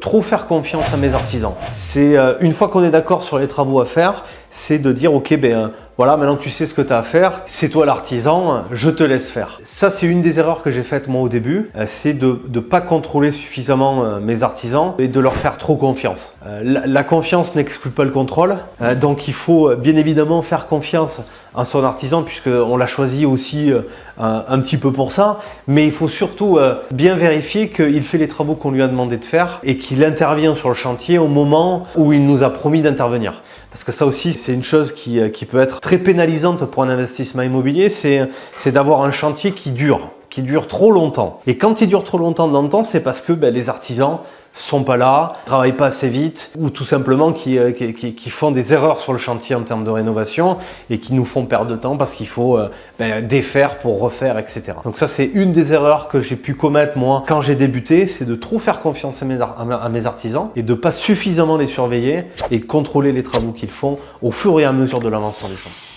Trop faire confiance à mes artisans. C'est euh, une fois qu'on est d'accord sur les travaux à faire, c'est de dire ok ben voilà maintenant tu sais ce que tu as à faire, c'est toi l'artisan, je te laisse faire. Ça c'est une des erreurs que j'ai faites moi au début, euh, c'est de ne pas contrôler suffisamment euh, mes artisans et de leur faire trop confiance. La, la confiance n'exclut pas le contrôle, donc il faut bien évidemment faire confiance à son artisan puisqu'on l'a choisi aussi un, un, petit peu pour ça, mais il faut surtout bien vérifier qu'il fait les travaux qu'on lui a demandé de faire et qu'il intervient sur le chantier au moment où il nous a promis d'intervenir. Parce que ça aussi, c'est une chose qui, euh, peut être très pénalisante pour un investissement immobilier, c'est d'avoir un chantier qui dure, qui dure trop longtemps. Et quand il dure trop longtemps dans le temps, c'est parce que ben, les artisans sont pas là, travaillent pas assez vite ou tout simplement qui, euh, qui, font des erreurs sur le chantier en termes de rénovation et qui nous font perdre de temps parce qu'il faut euh, ben, défaire pour refaire, etc. Donc ça, c'est une des erreurs que j'ai pu commettre moi quand j'ai débuté, c'est de trop faire confiance à mes, à mes artisans et de pas suffisamment les surveiller et contrôler les travaux qu'ils font au fur et à mesure de l'avancement des chantiers.